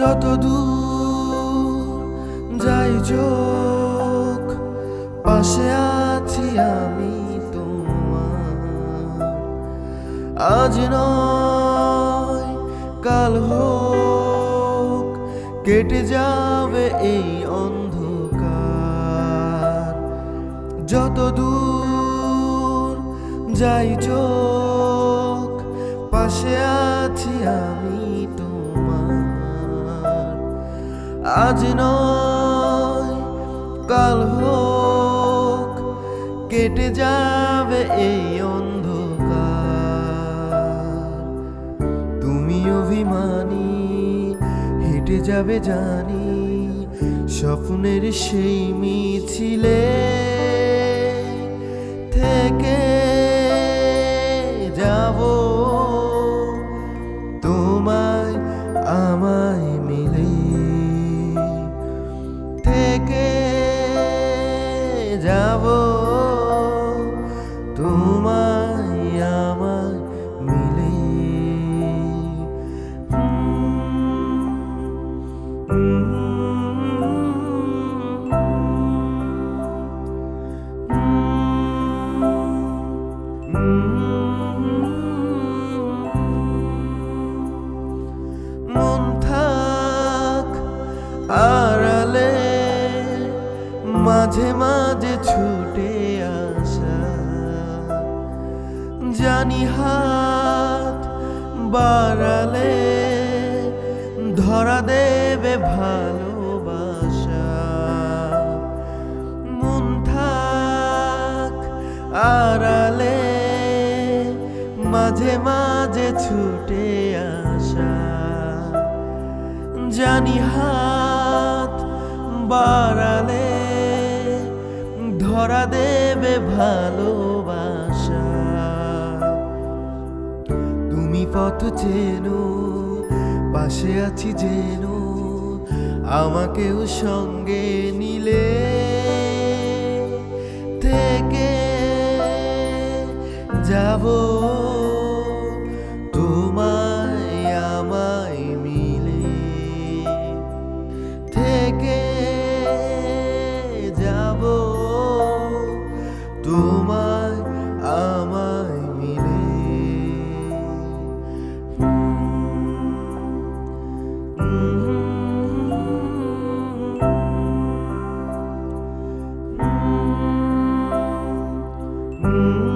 যত দূর যাই চোখ, পাশে আছি আমি তোমার। আজ নয়, কাল হোক, কেটে যাবে এই অন্ধকার। যত দূর যাই চোখ, পাশে আছি আমি আজ নয়, কাল হোক, কেটে যাবে এই অন্ধকার। তুমি অভিমানী, হেঁটে যাবে জানি, স্বপ্নের সেই মিছিলে থেকে যাব তোমায় আমায় মিলে মন মাঝে মাঝে ছুটে আসা। জানি হাত বাড়ালে ধরা দেবে ভালোবাসা। মন থাক আড়ালে মাঝে মাঝে ছুটে আসা। জানি হাত বাড়ালে ধরা দেবে ভালোবাসা। তুমি পথ চেন, পাশে আছি যেন, আমাকেও সঙ্গে নিলে। থেকে যাব, তোমায় আমায় মিলে। থেকে Mm-hmm.